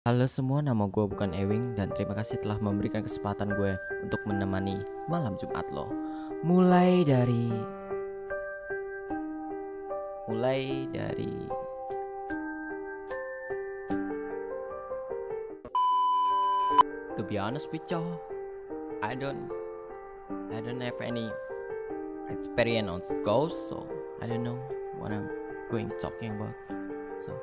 Halo semua, nama gue bukan Ewing dan terima kasih telah memberikan kesempatan gue untuk menemani malam Jumat lo. Mulai dari mulai dari to be honest with you, I don't I don't have any experience on ghosts, so I don't know what I'm going talking about. So